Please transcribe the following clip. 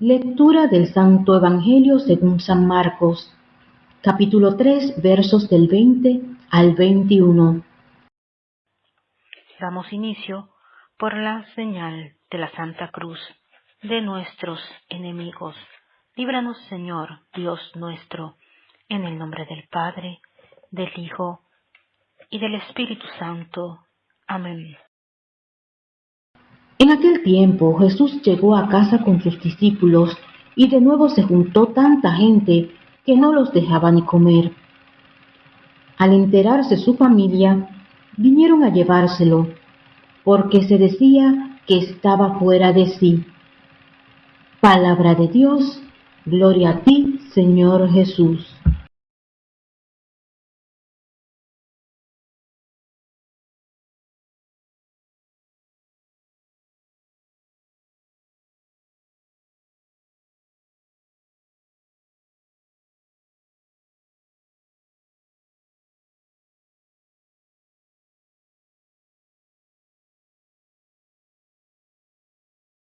Lectura del Santo Evangelio según San Marcos, capítulo 3, versos del 20 al 21. Damos inicio por la señal de la Santa Cruz de nuestros enemigos. Líbranos, Señor, Dios nuestro, en el nombre del Padre, del Hijo y del Espíritu Santo. Amén. En aquel tiempo Jesús llegó a casa con sus discípulos y de nuevo se juntó tanta gente que no los dejaba ni comer. Al enterarse su familia, vinieron a llevárselo, porque se decía que estaba fuera de sí. Palabra de Dios, gloria a ti, Señor Jesús.